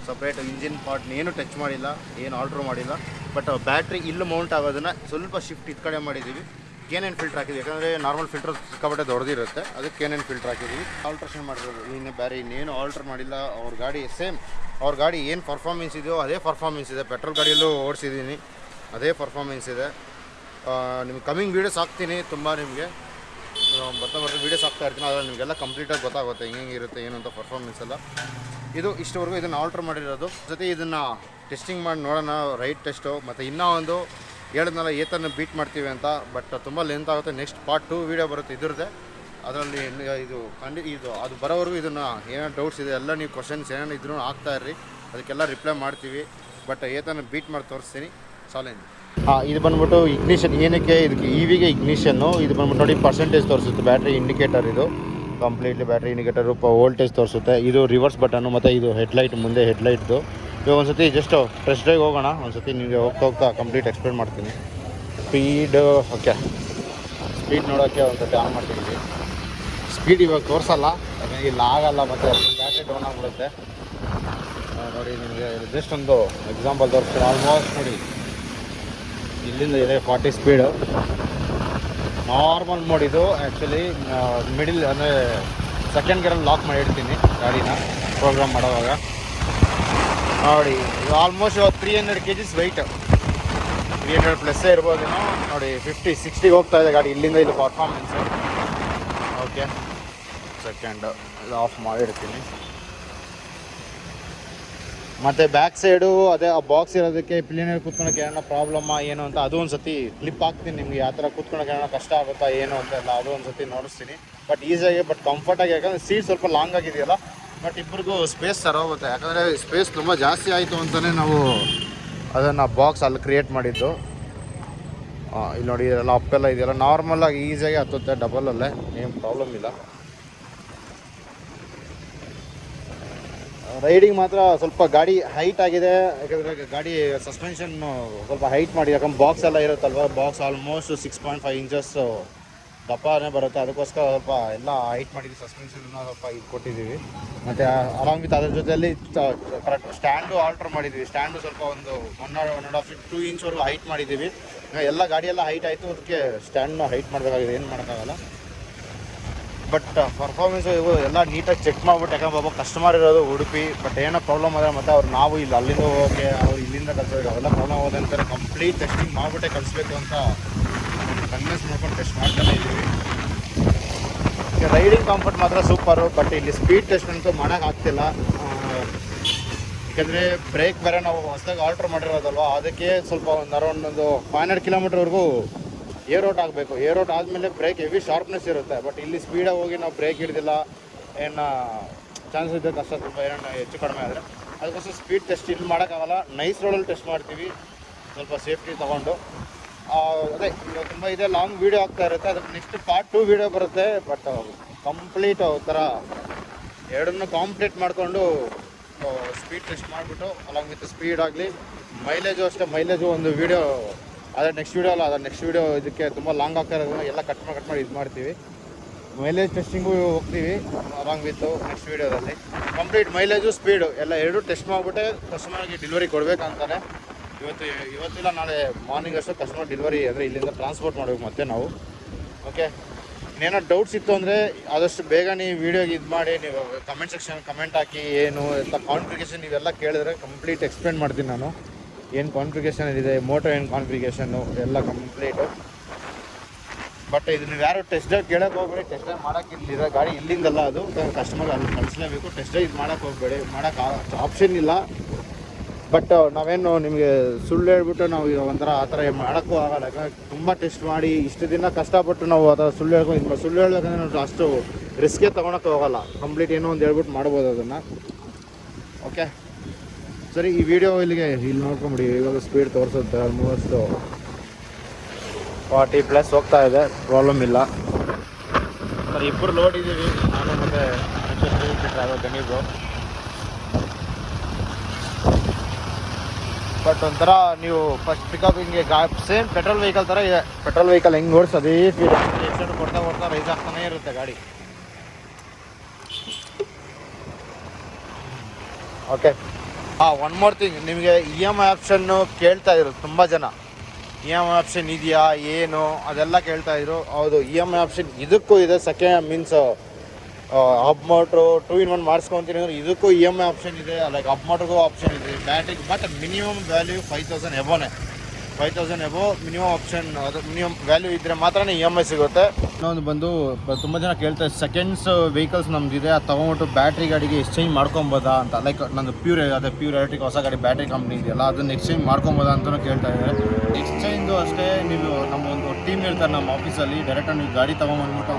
ಸಪ್ರೇಟ್ ಇಂಜಿನ್ ಪಾರ್ಟ್ನ ಏನು ಟಚ್ ಮಾಡಿಲ್ಲ, ಏನು ಆಲ್ಟ್ರ್ ಮಾಡಿಲ್ಲ. ಬಟ್ ಬ್ಯಾಟ್ರಿ ಇಲ್ಲಿ ಮೌಂಟ್ ಆಗೋದನ್ನು ಸ್ವಲ್ಪ ಶಿಫ್ಟ್ ಇದು ಕಡೆ ಮಾಡಿದ್ದೀವಿ. ಕೇನೇನು ಫಿಲ್ಟರ್ ಹಾಕಿದ್ವಿ. ಯಾಕಂದರೆ ನಾರ್ಮಲ್ ಫಿಲ್ಟರ್ ಸಿಕ್ಕಾಪಟ್ಟೆ ದೊಡ್ಡದಿರುತ್ತೆ. ಅದಕ್ಕೆ ಕೇನೇನು ಫಿಲ್ಟರ್ ಹಾಕಿದ್ವಿ. ಆಲ್ಟ್ರೇಷನ್ ಮಾಡಿರೋದು. ಇನ್ನು ಬೇರೆ ಇನ್ನೇನು ಆಲ್ಟ್ರ್ ಮಾಡಿಲ್ಲ. ಅವ್ರ ಗಾಡಿ ಸೇಮ್ ಅವ್ರ ಗಾಡಿ ಏನು ಪರ್ಫಾರ್ಮೆನ್ಸ್ ಇದೆಯೋ ಅದೇ ಪರ್ಫಾರ್ಮೆನ್ಸ್ ಇದೆ. ಪೆಟ್ರೋಲ್ ಗಾಡಿಯಲ್ಲೂ ಓಡಿಸಿದ್ದೀನಿ. ಅದೇ ಪರ್ಫಾರ್ಮೆನ್ಸ್ ಇದೆ. ನಿಮ್ಗೆ ಕಮ್ಮಿಂಗ್ ವೀಡಿಯೋಸ್ ಹಾಕ್ತೀನಿ ತುಂಬ ನಿಮಗೆ. ಬರ್ತಾ ಬರ್ತಾ ವೀಡಿಯೋಸ್ ಹಾಕ್ತಾ ಇರ್ತೀನಿ. ಆದರೆ ನಿಮಗೆಲ್ಲ ಕಂಪ್ಲೀಟಾಗಿ ಗೊತ್ತಾಗುತ್ತೆ. ಹೆಂಗೆ ಇರುತ್ತೆ, ಏನು ಅಂತ ಪರ್ಫಾರ್ಮೆನ್ಸ್ ಎಲ್ಲ. ಇದು ಇಷ್ಟವರೆಗೂ ಇದನ್ನು ಆಲ್ಟ್ರ್ ಮಾಡಿರೋದು. ಜೊತೆ ಇದನ್ನು ಟೆಸ್ಟಿಂಗ್ ಮಾಡಿ ನೋಡೋಣ. ರೈಟ್ ಟೆಸ್ಟು ಮತ್ತು ಇನ್ನೂ ಒಂದು ಹೇಳಿದ್ನಲ್ಲ, ಏತನ್ನು ಬೀಟ್ ಮಾಡ್ತೀವಿ ಅಂತ ಬಟ್ ತುಂಬ ಲೆಂತ್ ಆಗುತ್ತೆ. ನೆಕ್ಸ್ಟ್ ಪಾರ್ಟ್ ಟು ವೀಡಿಯೋ ಬರುತ್ತೆ ಇದ್ರದ್ದೇ. ಅದರಲ್ಲಿ ಇದು ಖಂಡಿ, ಇದು, ಅದು ಬರೋವರೆಗೂ ಇದನ್ನು ಏನೇನು ಡೌಟ್ಸ್ ಇದೆ, ಎಲ್ಲ ನೀವು ಕ್ವಶನ್ಸ್ ಏನೇನು ಇದ್ರೂ ಆಗ್ತಾ ಇರ್ರಿ. ಅದಕ್ಕೆಲ್ಲ ರಿಪ್ಲೈ ಮಾಡ್ತೀವಿ. ಬಟ್ ಏತನ್ನು ಬೀಟ್ ಮಾಡಿ ತೋರಿಸ್ತೀನಿ. ಚಾಲೆಂಜ್ ಹಾಂ, ಇದು ಬಂದ್ಬಿಟ್ಟು ಇಗ್ನಿಷನ್ ಏನಕ್ಕೆ ಇದಕ್ಕೆ ಇವಿಗೆ ವಿಗೆ ಇಗ್ನಿಷನ್ನು ಇದು ಬಂದ್ಬಿಟ್ಟು ನೋಡಿ ಪರ್ಸೆಂಟೇಜ್ ತೋರಿಸುತ್ತೆ ಬ್ಯಾಟ್ರಿ ಇಂಡಿಕೇಟರ್ ಇದು. ಕಂಪ್ಲೀಟ್ಲಿ ಬ್ಯಾಟ್ರಿ ಇಂಡಿಕೇಟರ್ ವೋಲ್ಟೇಜ್ ತೋರಿಸುತ್ತೆ. ಇದು ರಿವರ್ಸ್ ಬಟನ್ನು ಮತ್ತು ಇದು ಹೆಡ್ಲೈಟ್ ಮುಂದೆ ಹೆಡ್ಲೈಟ್ದು ಇವಾಗ ಒಂದು ಸತಿ ಜಸ್ಟ್ ಫ್ರೆಶ್ ಡ್ರೈವ್ ಹೋಗೋಣ. ಒಂದು ಸತಿ ನಿಮಗೆ ಹೋಗ್ತಾ ಹೋಗ್ತಾ ಕಂಪ್ಲೀಟ್ ಎಕ್ಸ್ಪ್ಲೇನ್ ಮಾಡ್ತೀನಿ. Speed okay. ಸ್ಪೀಡ್ ನೋಡೋಕ್ಕೆ ಒಂದು ಸತಿ ಆನ್ ಮಾಡ್ತೀನಿ ಸ್ಪೀಡ್ ಇವಾಗ ತೋರಿಸಲ್ಲ. ಯಾಕಂದರೆ ಇಲ್ಲಿ ಆಗಲ್ಲ ಮತ್ತೆ ಬ್ಯಾಟ್ರಿ ಡೌನ್ ಆಗಿಬಿಡುತ್ತೆ. ನೋಡಿ ನಿಮಗೆ ಜಸ್ಟ್ ಒಂದು ಎಕ್ಸಾಂಪಲ್ ತೋರಿಸ್ತೀನಿ. ಆಲ್ಮೋಸ್ಟ್ ನೋಡಿ. ಇಲ್ಲಿಂದ ಇದೆ ಫಾರ್ಟಿ ಸ್ಪೀಡು ನಾರ್ಮಲ್ ಮೋಡ್ ಇದು. ಆ್ಯಕ್ಚುಲಿ ಮಿಡಿಲ್ ಅಂದರೆ ಸೆಕೆಂಡ್ ಗೇರಲ್ಲಿ ಲಾಕ್ ಮಾಡಿ ಇಡ್ತೀನಿ ಗಾಡಿನ ಪ್ರೋಗ್ರಾಮ್ ಮಾಡೋವಾಗ. ನೋಡಿ almost three hundred K Gs weight three hundred ಪ್ಲಸ್ಸೇ ಇರ್ಬೋದೇನೋ ನೋಡಿ ಫಿಫ್ಟಿ ಸಿಕ್ಸ್ಟಿಗೆ ಹೋಗ್ತಾ ಇದೆ ಗಾಡಿ, ಇಲ್ಲಿಂದ ಇಲ್ಲಿ ಪರ್ಫಾರ್ಮೆನ್ಸ್ ಓಕೆ ಸೆಕೆಂಡ್ ಇದು ಆಫ್ ಮಾಡಿರ್ತೀನಿ. ಮತ್ತು ಬ್ಯಾಕ್ ಸೈಡು ಅದೇ ಆ ಬಾಕ್ಸ್ ಇರೋದಕ್ಕೆ ಪ್ಲೇನಲ್ಲಿ ಕೂತ್ಕೊಳಕ್ಕೆ ಏನೋ ಪ್ರಾಬ್ಲಮ್ಮ ಏನು ಅಂತ ಅದು ಒಂದು ಸತಿ ಕ್ಲಿಪ್ ಹಾಕ್ತೀನಿ ನಿಮಗೆ, ಯಾವ ಥರ ಕೂತ್ಕೊಳಕ್ಕೆ ಏನೋ ಕಷ್ಟ ಆಗುತ್ತಾ, ಏನು ಅಂತ ಎಲ್ಲ ಅದು ಒಂದು ಸತಿ ನೋಡಿಸ್ತೀನಿ ಬಟ್ ಈಸಿಯಾಗಿ ಬಟ್ ಕಂಫರ್ಟಾಗಿ ಯಾಕಂದರೆ ಸೀಟ್ ಸ್ವಲ್ಪ ಲಾಂಗ್ ಆಗಿದೆಯಲ್ಲ ಬಟ್ ಇಬ್ಬರಿಗೂ ಸ್ಪೇಸ್ ಸರ್ ಹೋಗುತ್ತೆ. ಯಾಕಂದರೆ ಸ್ಪೇಸ್ ತುಂಬ ಜಾಸ್ತಿ ಆಯಿತು ಅಂತಲೇ ನಾವು ಅದನ್ನು ಬಾಕ್ಸ್ ಅಲ್ಲಿ ಕ್ರಿಯೇಟ್ ಮಾಡಿದ್ದು. ಇಲ್ಲಿ ನೋಡಿ, ಇದೆಲ್ಲ ಅಪ್ಪೆಲ್ಲ ಇದೆಯಲ್ಲ. ನಾರ್ಮಲಾಗಿ ಈಸಿಯಾಗಿ ಹತ್ತುತ್ತೆ ಡಬಲಲ್ಲೇ ಏನು ಪ್ರಾಬ್ಲಮ್ ಇಲ್ಲ. ರೈಡಿಂಗ್ ಮಾತ್ರ ಸ್ವಲ್ಪ ಗಾಡಿ ಹೈಟ್ ಆಗಿದೆ. ಯಾಕಂದರೆ ಗಾಡಿ ಸಸ್ಪೆನ್ಷನ್ನು ಸ್ವಲ್ಪ ಹೈಟ್ ಮಾಡಿ, ಯಾಕಂದ್ರೆ ಬಾಕ್ಸ್ ಎಲ್ಲ ಇರುತ್ತಲ್ವ? Box almost six point five inches ದಪ್ಪನೇ ಬರುತ್ತೆ. ಅದಕ್ಕೋಸ್ಕರ ಸ್ವಲ್ಪ ಎಲ್ಲ ಹೈಟ್ ಮಾಡಿದ್ವಿ ಸಸ್ಪೆನ್ಸನ್ನ ಸ್ವಲ್ಪ ಇದು ಕೊಟ್ಟಿದ್ದೀವಿ. ಮತ್ತು ಅಲಾಂಗ್ ವಿತ್ ಅದರ ಜೊತೆಯಲ್ಲಿ ಕರೆಕ್ಟ್ ಸ್ಟ್ಯಾಂಡು ಆಲ್ಟ್ರ್ ಮಾಡಿದ್ದೀವಿ ಸ್ಟ್ಯಾಂಡು ಸ್ವಲ್ಪ ಒಂದು one one and half two ಇಂಚ್ವರೆಗೂ height ಮಾಡಿದ್ದೀವಿ. ಎಲ್ಲ ಗಾಡಿಯೆಲ್ಲ ಹೈಟ್ ಆಯಿತು, ಅದಕ್ಕೆ ಸ್ಟ್ಯಾಂಡ್ನ ಹೈಟ್ ಮಾಡಬೇಕಾಗಿದೆ. ಏನು ಮಾಡೋಕ್ಕಾಗಲ್ಲ. ಬಟ್ ಪರ್ಫಾರ್ಮೆನ್ಸ್ ಇವು ಎಲ್ಲ ನೀಟಾಗಿ ಚೆಕ್ ಮಾಡ್ಬಿಟ್ಟು, ಯಾಕಂದ್ರೆ ಒಬ್ಬ ಕಸ್ಟಮರ್ ಇರೋದು ಉಡುಪಿ ಬಟ್ ಏನೋ ಪ್ರಾಬ್ಲಮ್ ಆದರೆ ಮತ್ತೆ ಅವ್ರು ನಾವು ಇಲ್ಲಿ, ಅಲ್ಲಿಂದ ಹೋಗೋಕ್ಕೆ ಅವ್ರು ಇಲ್ಲಿಂದ ಕಲಿಸೋದು ಅವೆಲ್ಲ ಪ್ರಾಬ್ಲಮ್ ಅಂತಾರೆ. ಕಂಪ್ಲೀಟ್ ಟೆಸ್ಟಿಂಗ್ ಮಾಡಿಬಿಟ್ಟೆ ಕಲಿಸ್ಬೇಕು ಅಂತ ಕನ್ವಿನ್ಸ್ ಮಾಡ್ಕೊಂಡು ಟೆಸ್ಟ್ ಇದ್ದೀವಿ. ರೈಡಿಂಗ್ ಕಂಫರ್ಟ್ ಮಾತ್ರ ಸೂಪರು ಬಟ್ ಇಲ್ಲಿ ಸ್ಪೀಡ್ ಟೆಸ್ಟ್ ಅಂತೂ ಮಾಡೋಕ್ಕಾಗ್ತಿಲ್ಲ ಯಾಕಂದರೆ ಬ್ರೇಕ್ ಬೇರೆ ನಾವು ಹೊಸದಾಗಿ ಆಲ್ಟ್ರ್ ಮಾಡಿರೋದಲ್ವ, ಅದಕ್ಕೆ ಸ್ವಲ್ಪ ಒಂದು ಅರೌಂಡ್ ಒಂದು ಫೈವ್ ಹಂಡ್ರೆಡ್ ಕಿಲೋಮೀಟರ್ವರೆಗೂ ಏರ್ ಔಟ್ ಆಗಬೇಕು. ಏರ್ ಔಟ್ ಆದಮೇಲೆ ಬ್ರೇಕ್ ಹೆವಿ ಶಾರ್ಪ್ನೆಸ್ ಇರುತ್ತೆ ಬಟ್ ಇಲ್ಲಿ ಸ್ಪೀಡಾಗಿ ಹೋಗಿ ನಾವು ಬ್ರೇಕ್ ಹಿಡಿದಿಲ್ಲ, ಏನು ಚಾನ್ಸ್ ಇದೆ ಕಷ್ಟ ತುಂಬ ಏನೋ, ಹೆಚ್ಚು ಕಡಿಮೆ ಆದರೆ. ಅದಕ್ಕೋಸ್ಕರ ಸ್ಪೀಡ್ ಟೆಸ್ಟ್ ಇಲ್ಲಿ ಮಾಡೋಕ್ಕಾಗಲ್ಲ ನೈಸ್ ರೋಡಲ್ಲಿ ಟೆಸ್ಟ್ ಮಾಡ್ತೀವಿ. ಸ್ವಲ್ಪ ಸೇಫ್ಟಿ ತೊಗೊಂಡು. ಅದೇ ತುಂಬ ಇದೆ ಲಾಂಗ್ ವೀಡಿಯೋ ಆಗ್ತಾ ಇರುತ್ತೆ, ಅದಕ್ಕೆ ನೆಕ್ಸ್ಟ್ ಪಾರ್ಟ್ ಟು ವೀಡಿಯೋ ಬರುತ್ತೆ ಬಟ್ ಕಂಪ್ಲೀಟ್ ಥರ ಎರಡನ್ನೂ ಕಾಂಪ್ಲೀಟ್ ಮಾಡಿಕೊಂಡು ಸ್ಪೀಡ್ ಟೆಸ್ಟ್ ಮಾಡಿಬಿಟ್ಟು ಅಲಾಂಗ್ ವಿತ್ ಸ್ಪೀಡ್ ಆಗಲಿ ಮೈಲೇಜು ಅಷ್ಟೇ ಮೈಲೇಜು ಒಂದು ವೀಡಿಯೋ ಅದೇ ನೆಕ್ಸ್ಟ್ ವೀಡಿಯೋ ಅಲ್ಲ, ಅದೇ ನೆಕ್ಸ್ಟ್ ವೀಡಿಯೋ ಇದಕ್ಕೆ ತುಂಬ ಲಾಂಗ್ ಆಗ್ತಾ ಇರೋದ್ರಿಂದ ಎಲ್ಲ ಕಟ್ ಮಾಡಿ ಕಟ್ ಮಾಡಿ ಇದು ಮಾಡ್ತೀವಿ. ಮೈಲೇಜ್ ಟೆಸ್ಟಿಂಗು ಹೋಗ್ತೀವಿ ಅಲಾಂಗ್ ವಿತ್ ನೆಕ್ಸ್ಟ್ ವೀಡಿಯೋದಲ್ಲಿ ಕಂಪ್ಲೀಟ್ ಮೈಲೇಜು ಸ್ಪೀಡು ಎಲ್ಲ ಎರಡು ಟೆಸ್ಟ್ ಮಾಡಿಬಿಟ್ಟೆ ಕಸ್ಟಮರ್ಗೆ ಡೆಲಿವರಿ ಕೊಡಬೇಕಂತಾನೆ. ಇವತ್ತು ಇವತ್ತಿಲ್ಲ, ನಾಳೆ ಮಾರ್ನಿಂಗ್ ಅಷ್ಟು ಕಸ್ಟಮರ್ ಡೆಲಿವರಿ ಅಂದರೆ ಇಲ್ಲಿಂದ ಟ್ರಾನ್ಸ್ಪೋರ್ಟ್ ಮಾಡಬೇಕು ಮತ್ತೆ ನಾವು. ಓಕೆ ಇನ್ನೇನೋ ಡೌಟ್ಸ್ ಇತ್ತು ಅಂದರೆ ಆದಷ್ಟು ಬೇಗ ನೀವು ವೀಡಿಯೋಗೆ ಇದು ಮಾಡಿ, ನೀವು ಕಮೆಂಟ್ ಸೆಕ್ಷನ್ ಕಮೆಂಟ್ ಹಾಕಿ, ಏನು ಎಲ್ಲ ಕಾನ್ಫಿಗೇಷನ್ ಇವೆಲ್ಲ ಕೇಳಿದ್ರೆ ಕಂಪ್ಲೀಟ್ ಎಕ್ಸ್ಪ್ಲೇನ್ ಮಾಡ್ತೀನಿ ನಾನು. ಏನು ಕಾನ್ಫಿಗೇಷನ್ ಇದೆ ಮೋಟೋ ಏನು ಕಾನ್ಫಿಗೇಷನ್ನು ಎಲ್ಲ ಕಂಪ್ಲೀಟು ಬಟ್ ಇದು ನೀವು ಯಾರು ಟೆಸ್ಟ್ ಡ್ರೈವ್ ಕೇಳಕ್ಕೆ ಹೋಗ್ಬೇಡಿ ಟೆಸ್ಟ್ ಡ್ರೈವ್ ಮಾಡೋಕೆ ಇಲ್ಲಿದೆ ಗಾಡಿ ಇಲ್ಲಿಂದಲ್ಲ ಅದು. ಕಸ್ಟಮರ್ ಅಲ್ಲಿ ಕಳಿಸ್ಲೇಬೇಕು ಟೆಸ್ಟ್ ಡ್ರೈವ್ ಇದು ಮಾಡೋಕ್ಕೆ ಹೋಗ್ಬೇಡಿ, ಮಾಡೋಕೆ ಆಪ್ಷನ್ ಇಲ್ಲ. ಬಟ್ ನಾವೇನು ನಿಮಗೆ ಸುಳ್ಳು ಹೇಳ್ಬಿಟ್ಟು ನಾವು ಒಂಥರ ಆ ಥರ ಮಾಡೋಕ್ಕೂ ಆಗಲ್ಲ. ಯಾಕಂದ್ರೆ ತುಂಬ ಟೆಸ್ಟ್ ಮಾಡಿ ಇಷ್ಟು ದಿನ ಕಷ್ಟಪಟ್ಟು ನಾವು ಅದರ ಸುಳ್ಳು ಹೇಳ್ಕೊಂಡು ಸುಳ್ಳು ಹೇಳ್ಬೇಕಂದ್ರೆ ನಾವು ಅಷ್ಟು ರಿಸ್ಕೇ ತೊಗೊಳಕ್ಕೆ ಹೋಗಲ್ಲ. ಕಂಪ್ಲೀಟ್ ಏನೋ ಒಂದು ಹೇಳ್ಬಿಟ್ಟು ಮಾಡ್ಬೋದು ಅದನ್ನು. ಓಕೆ ಸರಿ, ಈ ವಿಡಿಯೋ ಇಲ್ಲಿಗೆ ಇಲ್ಲಿ ನೋಡ್ಕೊಂಬಿಡಿ. ಇವಾಗ ಸ್ಪೀಡ್ ತೋರಿಸುತ್ತೆ ಆಲ್ಮೋಸ್ಟು ಫಾರ್ಟಿ ಪ್ಲಸ್ ಹೋಗ್ತಾ ಇದೆ. ಪ್ರಾಬ್ಲಮ್ ಇಲ್ಲ. ಸರ್ ಇಬ್ಬರು ಲೋಡ್ ಇದ್ದೀವಿ. ನಾನು ಮತ್ತು ಟ್ರಾವೆಲ್ ಗಣೀಬ್ರು ಬಟ್ ಒಂಥರ ನೀವು ಫಸ್ಟ್ ಪಿಕಪ್ ಹಿಂಗೆ ಗಾ ಸೇಮ್ ಪೆಟ್ರೋಲ್ ವೆಹಿಕಲ್ ಥರ ಇದೆ. ಪೆಟ್ರೋಲ್ ವೆಹಿಕಲ್ ಹೆಂಗೆ ನೋಡ್ಸೋದು ಅದೇ ಫೀಲ್ ಎಕ್ಸೆಂಟ್ ಕೊಡ್ತಾ ಕೊಡ್ತಾ ರೈಸ್ ಆಗ್ತಾನೆ ಇರುತ್ತೆ ಗಾಡಿ. ಓಕೆ ಹಾಂ ಒನ್ ಮೋರ್ ಥಿಂಗ್ ನಿಮಗೆ ಇ ಎಂ ಐ ಆಪ್ಷನ್ನು ಕೇಳ್ತಾ ಇದ್ರು ತುಂಬ ಜನ. ಇ ಎಂ ಐ ಆಪ್ಷನ್ ಇದೆಯಾ ಏನು ಅದೆಲ್ಲ ಕೇಳ್ತಾ ಇದ್ರು. ಹೌದು ಇ ಎಂ ಐ ಆಪ್ಷನ್ ಇದಕ್ಕೂ ಇದೆ second means up motor two in one ಮಾಡಿಸ್ಕೊತೀನಿ ಅಂದ್ರೆ ಇದಕ್ಕೂ ಇ ಎಂ ಐ ಆಪ್ಷನ್ ಇದೆ ಲೈಕ್ ಅಪ್ ಮೋಟ್ರಿಗೂ ಆಪ್ಷನ್ ಇದೆ. ಬ್ಯಾಟ್ರಿಗೆ but minimum value five thousand ಎಬೋನೆ five thousand above minimum option ಅದು ಮಿನಿಮಮ್ ವ್ಯಾಲ್ಯೂ ಇದ್ದರೆ ಮಾತ್ರ ಇ ಎಂ ಐ ಸಿಗುತ್ತೆ. ಇನ್ನೊಂದು ಬಂದು ತುಂಬ ಜನ ಕೇಳ್ತಾರೆ ಸೆಕೆಂಡ್ಸ್ ವೆಹಿಕಲ್ಸ್ ನಮ್ದಿದೆ, ಅದು ತೊಗೊಂಬಿಟ್ಟು ಬ್ಯಾಟ್ರಿ ಗಾಡಿಗೆ ಎಕ್ಸ್ಚೇಂಜ್ ಮಾಡ್ಕೊಬೋದಾ ಅಂತ. ಲೈಕ್ ನಂದು ಪ್ಯೂರ್ ಅದೇ ಪ್ಯೂರ್ ಎಲೆಕ್ಟ್ರಿಕ್ ಹೊಸ ಗಾಡಿ ಬ್ಯಾಟ್ರಿ ಕಂಪ್ನಿ ಇದೆಯಲ್ಲ, ಅದನ್ನು ಎಕ್ಸ್ಚೇಂಜ್ ಮಾಡ್ಕೊಬೋದಾ ಅಂತಲೂ ಕೇಳ್ತಾ ಇದ್ದಾರೆ. ಎಕ್ಸ್ಚೇಂಜು ಅಷ್ಟೇ, ನೀವು ನಮ್ಮ ಒಂದು ಟೀಮ್ ಇರ್ತಾರೆ ನಮ್ಮ ಆಫೀಸಲ್ಲಿ ಡೈರೆಕ್ಟಾಗಿ ನೀವು ಗಾಡಿ ತೊಗೊಂಬಂದ್ಬಿಟ್ಟು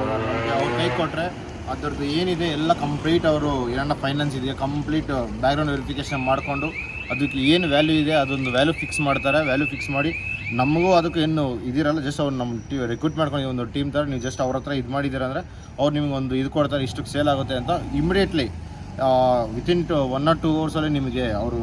ಅವ್ರು ಕೈ ಕೊಟ್ಟರೆ ಅದ್ರದ್ದು ಏನಿದೆ, ಎಲ್ಲ ಕಂಪ್ಲೀಟ್ ಅವರು ಏನನ್ನ ಫೈನಾನ್ಸ್ ಇದೆಯಾ ಕಂಪ್ಲೀಟ್ ಬ್ಯಾಕ್ಗ್ರೌಂಡ್ ವೆರಿಫಿಕೇಷನ್ ಮಾಡಿಕೊಂಡು ಅದಕ್ಕೆ ಏನು ವ್ಯಾಲ್ಯೂ ಇದೆ, ಅದೊಂದು ವ್ಯಾಲ್ಯೂ ಫಿಕ್ಸ್ ಮಾಡ್ತಾರೆ. ವ್ಯಾಲ್ಯೂ ಫಿಕ್ಸ್ ಮಾಡಿ ನಮಗೂ ಅದಕ್ಕೆ ಏನು ಇದಿರಲ್ಲ ಜಸ್ಟ್ ಅವ್ರು ನಮ್ಮ ಟೀ ರಿಕ್ರೂಟ್ ಮಾಡ್ಕೊಂಡು ಒಂದು ಟೀಮ್ ಥರ ನೀವು ಜಸ್ಟ್ ಅವ್ರ ಹತ್ರ ಇದು ಮಾಡಿದ್ದೀರ ಅಂದರೆ ಅವ್ರು ನಿಮ್ಗೆ ಒಂದು ಇದು ಕೊಡ್ತಾರೆ, ಇಷ್ಟಕ್ಕೆ ಸೇಲ್ ಆಗುತ್ತೆ ಅಂತ immediately within two one or two ಅವರ್ಸಲ್ಲಿ ನಿಮಗೆ ಅವರು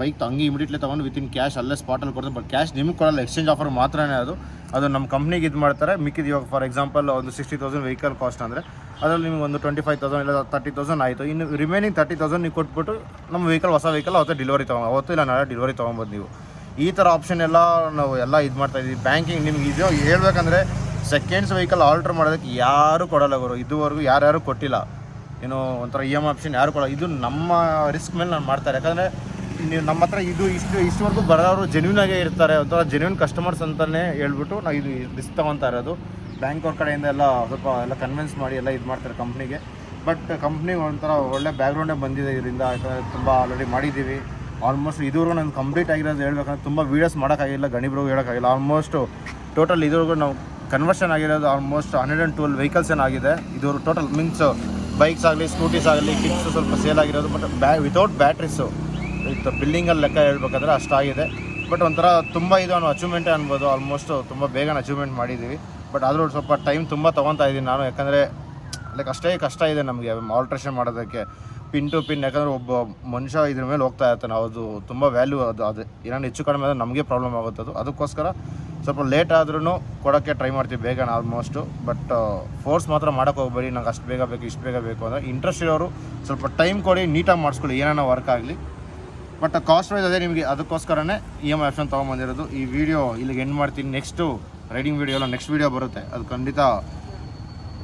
ಬೈಕ್ ಹಂಗೆ ಇಮಿಡಿಯೇಟ್ಲಿ ತೊಗೊಂಡು ವಿತಿನ್ ಕ್ಯಾಶ್ ಅಲ್ಲೇ ಸ್ಪಾಟಲ್ಲಿ ಕೊಡ್ತಾರೆ. ಬಟ್ ಕ್ಯಾಶ್ ನಿಮ್ಗೆ ಕೊಡಲ್ಲ ಎಕ್ಸ್ಚೇಂಜ್ ಆಫರ್ ಮಾತ್ರನೇ ಅದು. ಅದು ನಮ್ಮ ಕಂಪ್ನಿಗೆ ಇದು ಮಾಡ್ತಾರೆ. ಮಿಕ್ಕಿದ ಇವಾಗ ಫಾರ್ ಎಕ್ಸಾಂಪಲ್ ಒಂದು ಸಿಕ್ಸ್ಟಿ ತೌಸಂಡ್ ವೆಹಿಕಲ್ ಕಾಸ್ಟ್ ಅಂದರೆ ಅದರಲ್ಲಿ ನಿಮ್ಗೆ ಒಂದು ಟ್ವೆಂಟಿ ಫೈವ್ ತೌಸಂಡ್ ಇಲ್ಲ ತರ್ಟಿ ತೌಸಂಡ್ ಆಯಿತು. ಇನ್ನು ರಿಮೈನಿಂಗ್ ತರ್ಟಿ ತೌಸಂಡ್ ನೀವು ಕೊಟ್ಬಿಟ್ಟು ನಮ್ಮ ವೆಹಿಕಲ್ ಹೊಸ ವೆಹಿಕಲ್ ಅವತ್ತು ಡಿಲಿವರಿ ತೊಗೊಂಡು ಅವತ್ತು ಇಲ್ಲ, ನಾಳೆ ಡಿಲಿವರಿ ತೊಗೊಬೋದು ನೀವು. ಈ ಥರ ಆಪ್ಷನ್ ಎಲ್ಲ ನಾವು ಎಲ್ಲ ಇದು ಮಾಡ್ತಾ ಇದ್ದೀವಿ ಬ್ಯಾಂಕಿಂಗ್ ನಿಮ್ಗೆ ಇದು ಹೇಳ್ಬೇಕಂದ್ರೆ ಸೆಕೆಂಡ್ಸ್ ವೆಹಿಕಲ್ ಆಲ್ಟ್ರ್ ಮಾಡೋದಕ್ಕೆ ಯಾರೂ ಕೊಡಲ್ಲ ಗುರು. ಇದುವರೆಗೂ ಯಾರ್ಯಾರು ಕೊಟ್ಟಿಲ್ಲ. ಏನೋ ಒಂಥರ ಇ ಎಂ ಆಪ್ಷನ್ ಯಾರು ಕೊಡಲ್ಲ. ಇದು ನಮ್ಮ ರಿಸ್ಕ್ ಮೇಲೆ ನಾನು ಮಾಡ್ತಾರೆ ಯಾಕಂದರೆ ನೀವು ನಮ್ಮ ಹತ್ರ ಇದು ಇಷ್ಟು, ಇಷ್ಟವರೆಗೂ ಬರೋರು ಜೆನ್ಯೂನ್ ಆಗೇ ಇರ್ತಾರೆ. ಒಂಥರ ಜೆನ್ಯೂನ್ ಕಸ್ಟಮರ್ಸ್ ಅಂತಲೇ ಹೇಳ್ಬಿಟ್ಟು ನಾವು ಇದು ರಿಸ್ಕ್ ತೊಗೊತಾ ಇರೋದು. ಬ್ಯಾಂಕ್ ಅವ್ರ ಕಡೆಯಿಂದ ಎಲ್ಲ ಸ್ವಲ್ಪ ಎಲ್ಲ ಕನ್ವಿನ್ಸ್ ಮಾಡಿ ಎಲ್ಲ ಇದು ಮಾಡ್ತಾರೆ ಕಂಪ್ನಿಗೆ ಬಟ್ ಕಂಪ್ನಿ ಒಂಥರ ಒಳ್ಳೆ ಬ್ಯಾಕ್ಗ್ರೌಂಡೇ ಬಂದಿದೆ ಇದರಿಂದ, ಯಾಕಂದರೆ ತುಂಬ ಆಲ್ರೆಡಿ ಮಾಡಿದ್ದೀವಿ. ಆಲ್ಮೋಸ್ಟ್ ಇದುವರೆಗೂ ನಾನು ಕಂಪ್ಲೀಟ್ ಆಗಿರೋದು ಹೇಳ್ಬೇಕಂದ್ರೆ ತುಂಬ ವೀಡಿಯೋಸ್ ಮಾಡೋಕ್ಕಾಗಿಲ್ಲ ಗಣಿಬ್ರಿಗೂ ಹೇಳೋಕ್ಕಾಗಿಲ್ಲ. ಆಲ್ಮೋಸ್ಟು ಟೋಟಲ್ ಇದುವರೆಗೂ ನಾವು ಕನ್ವರ್ಷನ್ ಆಗಿರೋದು almost hundred and twelve vehicles ಏನಾಗಿದೆ. ಇದು ಟೋಟಲ್ ಮೀನ್ಸ್ ಬೈಕ್ಸ್ ಆಗಲಿ ಸ್ಕೂಟೀಸ್ ಆಗಲಿ ಕಿಟ್ಸ್ ಸ್ವಲ್ಪ ಸೇಲ್ ಆಗಿರೋದು ಬಟ್ ಬ್ಯಾ ವಿತೌಟ್ ಬ್ಯಾಟ್ರೀಸು ವಿತ್ ಬಿಲ್ಡಿಂಗಲ್ಲಿ ಲೆಕ್ಕ ಹೇಳ್ಬೇಕಾದ್ರೆ ಅಷ್ಟಾಗಿದೆ. ಬಟ್ ಒಂಥರ ತುಂಬ ಇದು ಅನ್ನೋ ಅಚೀವ್ಮೆಂಟೇ ಅನ್ಬೋದು. ಆಲ್ಮೋಸ್ಟ್ ತುಂಬ ಬೇಗನೆ ಅಚೀವ್ಮೆಂಟ್ ಮಾಡಿದ್ದೀವಿ. ಬಟ್ ಆದರೂ ಸ್ವಲ್ಪ ಟೈಮ್ ತುಂಬ ತೊಗೊತಾ ಇದ್ದೀನಿ ನಾನು. ಯಾಕಂದರೆ ಲೈಕ್ ಅಷ್ಟೇ ಕಷ್ಟ ಇದೆ ನಮಗೆ ಆಲ್ಟ್ರೇಷನ್ ಮಾಡೋದಕ್ಕೆ. ಪಿನ್ ಟು ಪಿನ್ ಯಾಕಂದರೆ ಒಬ್ಬ ಮನುಷ್ಯ ಇದ್ರ ಮೇಲೆ ಹೋಗ್ತಾ ಇರ್ತಾನೆ. ಅದು ತುಂಬ ವ್ಯಾಲ್ಯೂ ಅದು. ಅದು ಏನಾದ್ರು ಹೆಚ್ಚು ಕಡಿಮೆ ಆದರೆ ನಮಗೆ ಪ್ರಾಬ್ಲಮ್ ಆಗುತ್ತೆ ಅದು. ಅದಕ್ಕೋಸ್ಕರ ಸ್ವಲ್ಪ ಲೇಟ್ ಆದ್ರೂ ಕೊಡೋಕ್ಕೆ ಟ್ರೈ ಮಾಡ್ತೀವಿ ಬೇಗ ಆಲ್ಮೋಸ್ಟು ಬಟ್ ಫೋರ್ಸ್ ಮಾತ್ರ ಮಾಡೋಕ್ಕೆ ಹೋಗ್ಬೇಡಿ. ನಂಗೆ ಅಷ್ಟು ಬೇಗ ಬೇಕು, ಇಷ್ಟು ಬೇಗ ಬೇಕು ಅಂದರೆ ಇಂಟ್ರೆಸ್ಟ್ ಇರೋರು ಸ್ವಲ್ಪ ಟೈಮ್ ಕೊಡಿ ನೀಟಾಗಿ ಮಾಡಿಸ್ಕೊಳ್ಳಿ. ಏನಾನ ವರ್ಕ್ ಆಗಲಿ. ಬಟ್ ಕಾಸ್ಟ್ ವೈಸ್ ಅದೇ ನಿಮಗೆ ಅದಕ್ಕೋಸ್ಕರನೇ ಇ ಎಂ ಆಪ್ಷನ್ ತೊಗೊಂಬಂದಿರೋದು ಈ ವಿಡಿಯೋ ಇಲ್ಲಿಗೆ ಎಂಡ್ ಮಾಡ್ತೀನಿ. ನೆಕ್ಸ್ಟು ರೈಡಿಂಗ್ ವೀಡಿಯೋ ಎಲ್ಲ ನೆಕ್ಸ್ಟ್ ವೀಡಿಯೋ ಬರುತ್ತೆ. ಅದು ಖಂಡಿತ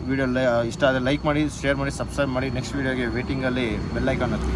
ವೀಡಿಯೋ ಇಷ್ಟ ಆದರೆ ಲೈಕ್ ಮಾಡಿ ಶೇರ್ ಮಾಡಿ ಸಬ್ಸ್ಕ್ರೈಬ್ ಮಾಡಿ. ನೆಕ್ಸ್ಟ್ ವೀಡಿಯೋಗೆ ವೇಟಿಂಗಲ್ಲಿ ಬೆಲ್ಲೈಕಾನ್ ಹತ್ತಿ.